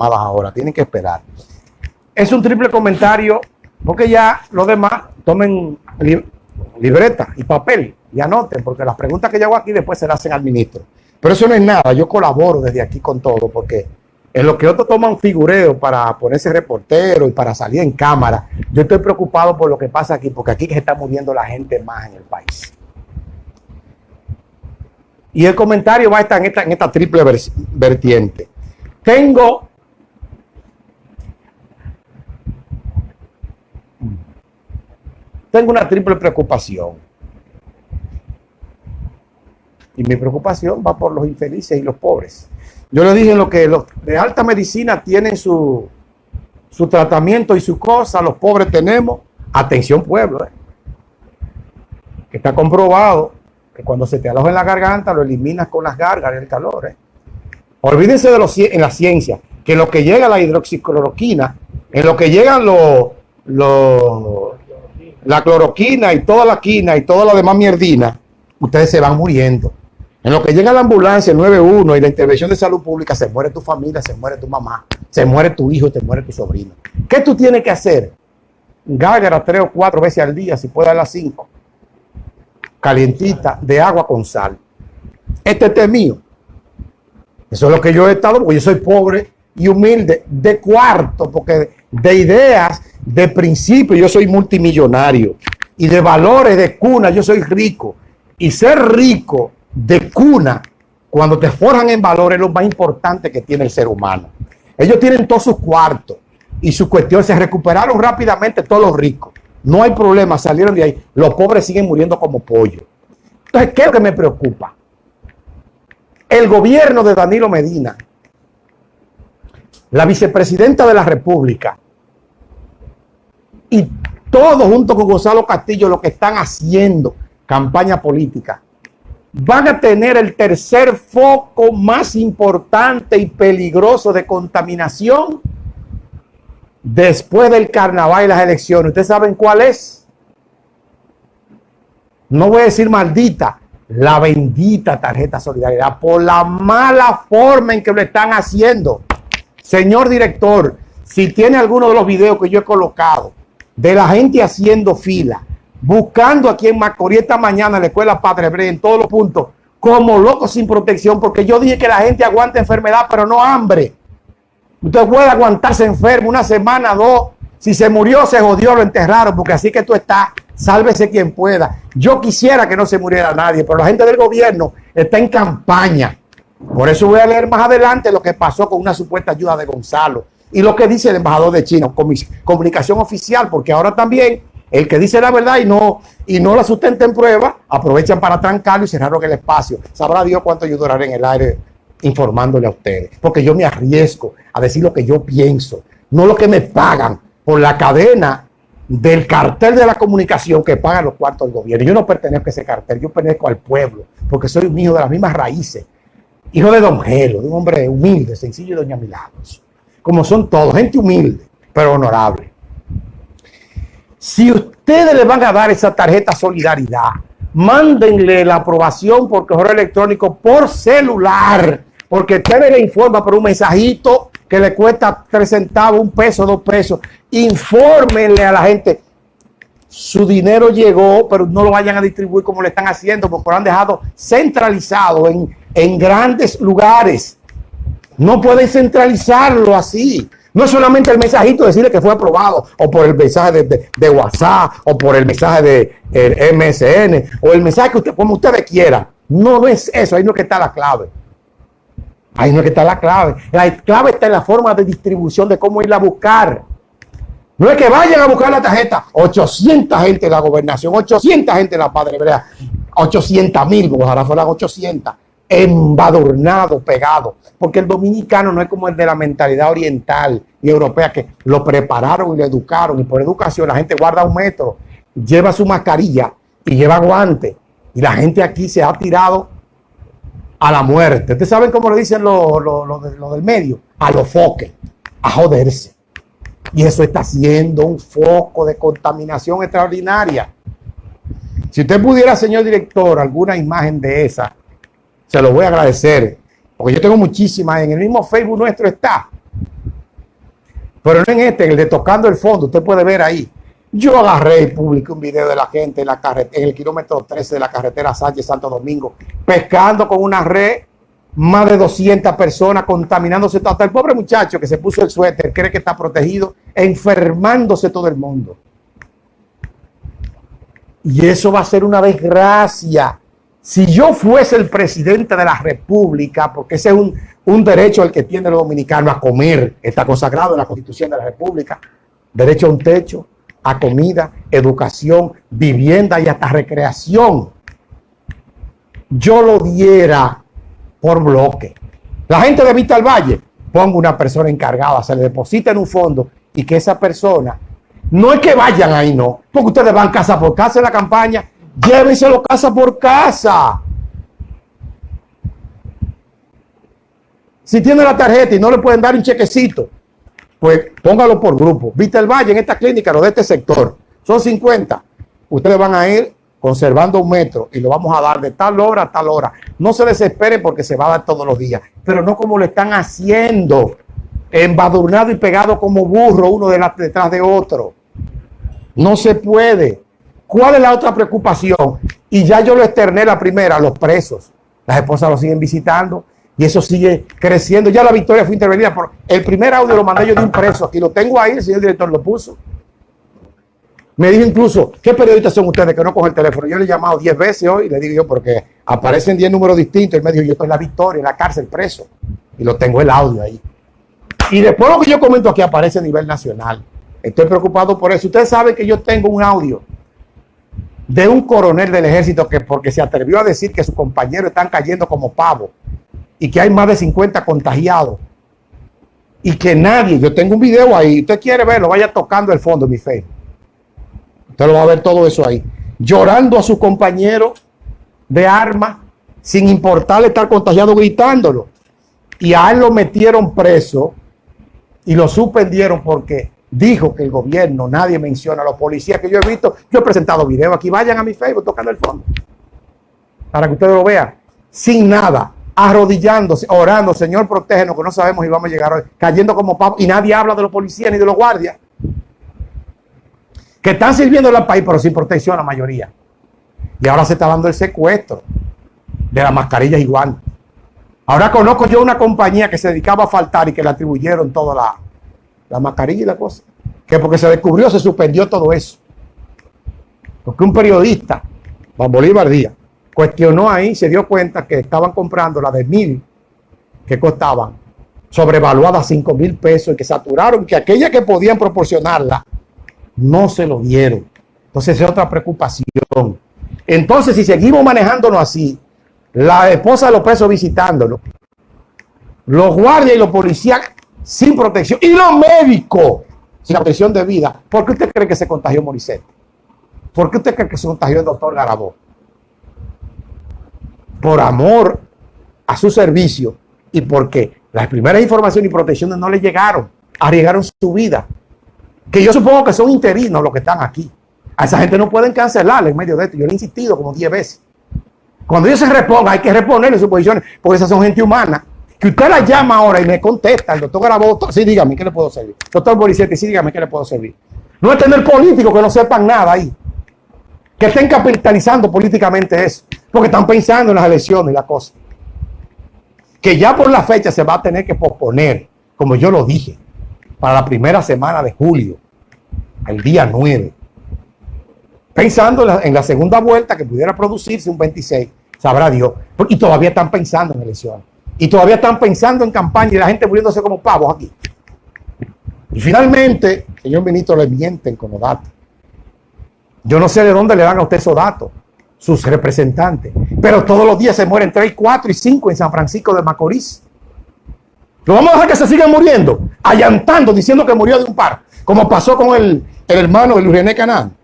ahora, tienen que esperar. Es un triple comentario, porque ya los demás tomen libreta y papel y anoten, porque las preguntas que yo hago aquí después se las hacen al ministro. Pero eso no es nada, yo colaboro desde aquí con todo, porque en lo que otros toman figureo para ponerse reportero y para salir en cámara, yo estoy preocupado por lo que pasa aquí, porque aquí se está muriendo la gente más en el país. Y el comentario va a estar en esta, en esta triple vertiente. Tengo tengo una triple preocupación. Y mi preocupación va por los infelices y los pobres. Yo le dije lo que los de alta medicina tienen su, su tratamiento y su cosa, los pobres tenemos. Atención pueblo, eh. que está comprobado que cuando se te aloja en la garganta lo eliminas con las gárgaras, el calor. Eh. Olvídense de los, en la ciencia, que lo que llega la hidroxicloroquina, en lo que llegan los, la cloroquina y toda la quina y toda la demás mierdina, ustedes se van muriendo. En lo que llega la ambulancia, el 91 y la intervención de salud pública, se muere tu familia, se muere tu mamá, se muere tu hijo, se muere tu sobrino. ¿Qué tú tienes que hacer? Gágara tres o cuatro veces al día, si puede a las cinco. Calientita, de agua con sal. Este té es mío. Eso es lo que yo he estado, porque yo soy pobre y humilde, de cuarto, porque de ideas, de principio, yo soy multimillonario. Y de valores, de cuna, yo soy rico. Y ser rico de cuna, cuando te forjan en valores, es lo más importante que tiene el ser humano. Ellos tienen todos sus cuartos y su cuestión se recuperaron rápidamente todos los ricos. No hay problema, salieron de ahí. Los pobres siguen muriendo como pollo. Entonces, ¿qué es lo que me preocupa? El gobierno de Danilo Medina, la vicepresidenta de la República y todos junto con Gonzalo Castillo lo que están haciendo campaña política van a tener el tercer foco más importante y peligroso de contaminación después del carnaval y las elecciones. ¿Ustedes saben cuál es? No voy a decir maldita, la bendita tarjeta solidaridad por la mala forma en que lo están haciendo. Señor director, si tiene alguno de los videos que yo he colocado de la gente haciendo fila, buscando aquí en Macorís esta mañana en la escuela Padre Bre, en todos los puntos, como locos sin protección, porque yo dije que la gente aguanta enfermedad, pero no hambre. Usted puede aguantarse enfermo una semana, dos. Si se murió, se jodió, lo enterraron, porque así que tú estás, sálvese quien pueda. Yo quisiera que no se muriera nadie, pero la gente del gobierno está en campaña. Por eso voy a leer más adelante lo que pasó con una supuesta ayuda de Gonzalo y lo que dice el embajador de China, comunicación oficial, porque ahora también el que dice la verdad y no, y no la sustenta en prueba, aprovechan para trancarlo y cerraron el espacio. Sabrá Dios cuánto yo duraré en el aire informándole a ustedes. Porque yo me arriesgo a decir lo que yo pienso, no lo que me pagan por la cadena del cartel de la comunicación que pagan los cuartos del gobierno. Yo no pertenezco a ese cartel, yo pertenezco al pueblo, porque soy un hijo de las mismas raíces. Hijo de Don Gelo, de un hombre humilde, sencillo y Doña Milagros. Como son todos, gente humilde, pero honorable. Si ustedes le van a dar esa tarjeta solidaridad, mándenle la aprobación por correo electrónico por celular, porque usted le informa por un mensajito que le cuesta tres centavos, un peso, dos pesos. Infórmenle a la gente. Su dinero llegó, pero no lo vayan a distribuir como le están haciendo, porque lo han dejado centralizado en, en grandes lugares. No pueden centralizarlo así. No es solamente el mensajito decirle que fue aprobado, o por el mensaje de, WhatsApp, o por el mensaje de MSN, o el mensaje que usted, como ustedes quieran. No, no es eso, ahí no es que está la clave. Ahí no es que está la clave. La clave está en la forma de distribución de cómo irla a buscar. No es que vayan a buscar la tarjeta. 800 gente de la gobernación, 800 gente de la Padre Hebrea, 800 mil, ojalá fueran 800 embadurnado, pegado, porque el dominicano no es como el de la mentalidad oriental y europea que lo prepararon y lo educaron y por educación la gente guarda un metro, lleva su mascarilla y lleva guante y la gente aquí se ha tirado a la muerte. Ustedes saben cómo lo dicen los lo, del medio, a los foques, a joderse. Y eso está siendo un foco de contaminación extraordinaria. Si usted pudiera, señor director, alguna imagen de esa, se lo voy a agradecer, porque yo tengo muchísimas, en el mismo Facebook nuestro está. Pero no en este, en el de tocando el fondo, usted puede ver ahí. Yo agarré y publiqué un video de la gente en, la en el kilómetro 13 de la carretera Sánchez Santo Domingo, pescando con una red, más de 200 personas contaminándose. Hasta el pobre muchacho que se puso el suéter cree que está protegido, enfermándose todo el mundo. Y eso va a ser una desgracia. Si yo fuese el presidente de la República, porque ese es un, un derecho al que tiene el dominicano a comer, está consagrado en la Constitución de la República, derecho a un techo, a comida, educación, vivienda y hasta recreación. Yo lo diera por bloque. La gente de Vista al Valle, ponga una persona encargada, se le deposita en un fondo y que esa persona, no es que vayan ahí, no, porque ustedes van casa por casa en la campaña, llévenselo casa por casa. Si tiene la tarjeta y no le pueden dar un chequecito, pues póngalo por grupo. Viste el Valle en esta clínica, lo de este sector, son 50. Ustedes van a ir conservando un metro y lo vamos a dar de tal hora a tal hora. No se desesperen porque se va a dar todos los días, pero no como lo están haciendo, embadurnado y pegado como burro uno detrás de otro. No se puede. ¿Cuál es la otra preocupación? Y ya yo lo externé la primera, los presos. Las esposas lo siguen visitando y eso sigue creciendo. Ya la victoria fue intervenida por el primer audio lo mandé yo de un preso. Aquí lo tengo ahí, el señor director lo puso. Me dijo incluso, ¿qué periodistas son ustedes que no cogen el teléfono? Yo le he llamado 10 veces hoy y le digo yo, porque aparecen 10 números distintos. Y me dijo, yo estoy en la victoria, en la cárcel preso. Y lo tengo el audio ahí. Y después lo que yo comento aquí aparece a nivel nacional. Estoy preocupado por eso. Ustedes saben que yo tengo un audio de un coronel del ejército que porque se atrevió a decir que sus compañeros están cayendo como pavo y que hay más de 50 contagiados y que nadie, yo tengo un video ahí, usted quiere verlo, vaya tocando el fondo, mi fe. Usted lo va a ver todo eso ahí. Llorando a su compañero de arma, sin importarle estar contagiado, gritándolo. Y a él lo metieron preso y lo suspendieron porque dijo que el gobierno, nadie menciona a los policías que yo he visto. Yo he presentado videos aquí, vayan a mi Facebook tocando el fondo. Para que ustedes lo vean. Sin nada, arrodillándose, orando, Señor, protégenos, que no sabemos si vamos a llegar hoy, cayendo como papo. Y nadie habla de los policías ni de los guardias. Que están sirviendo al país, pero sin protección la mayoría. Y ahora se está dando el secuestro de las mascarillas igual. Ahora conozco yo una compañía que se dedicaba a faltar y que le atribuyeron toda la, la mascarilla y la cosa. Que porque se descubrió, se suspendió todo eso. Porque un periodista, Juan Bolívar Díaz, cuestionó ahí, se dio cuenta que estaban comprando la de mil que costaban, sobrevaluada a cinco mil pesos y que saturaron, que aquella que podían proporcionarla no se lo dieron. Entonces es otra preocupación. Entonces, si seguimos manejándonos así, la esposa de los presos visitándolo, los guardias y los policías sin protección. Y los médicos sin protección de vida. ¿Por qué usted cree que se contagió Morissette? ¿Por qué usted cree que se contagió el doctor Garabó? Por amor a su servicio y porque las primeras informaciones y protecciones no le llegaron, arriesgaron su vida. Que yo supongo que son interinos los que están aquí. A esa gente no pueden cancelarle en medio de esto. Yo le he insistido como 10 veces. Cuando ellos se repongan, hay que reponerle sus posiciones, porque esas son gente humana que usted la llama ahora y me contesta, el doctor Garaboto, sí, dígame, ¿qué le puedo servir? Doctor Boricetti, sí, dígame, ¿qué le puedo servir? No es tener políticos que no sepan nada ahí, que estén capitalizando políticamente eso, porque están pensando en las elecciones y la cosa. Que ya por la fecha se va a tener que posponer, como yo lo dije, para la primera semana de julio, el día 9. Pensando en la, en la segunda vuelta que pudiera producirse un 26, sabrá Dios, y todavía están pensando en elecciones. Y todavía están pensando en campaña y la gente muriéndose como pavos aquí. Y finalmente, señor ministro, le mienten con los datos. Yo no sé de dónde le dan a usted esos datos, sus representantes. Pero todos los días se mueren 3, 4 y 5 en San Francisco de Macorís. ¿Lo vamos a dejar que se sigan muriendo? Allantando, diciendo que murió de un par. Como pasó con el, hermano de Luis René Canán.